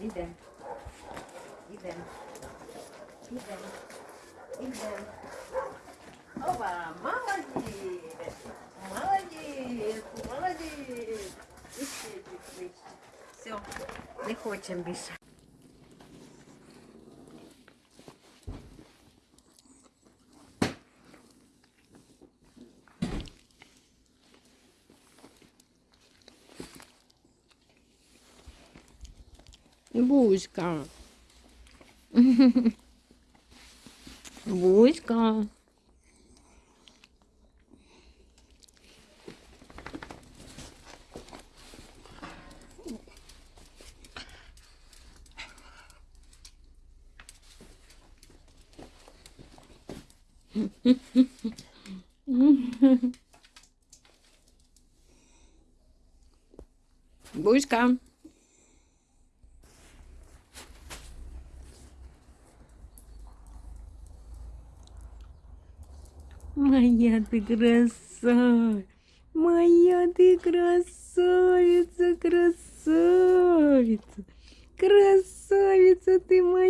Ідем. Ідем. Ідем. Ідем. Опа, молодець. Молодець. Молодець. І ще чуть вище. Все, не хочемо більше. Буська. Буська. Буська. Моя ты красавица, моя ты красавица, красавица, красавица ты моя.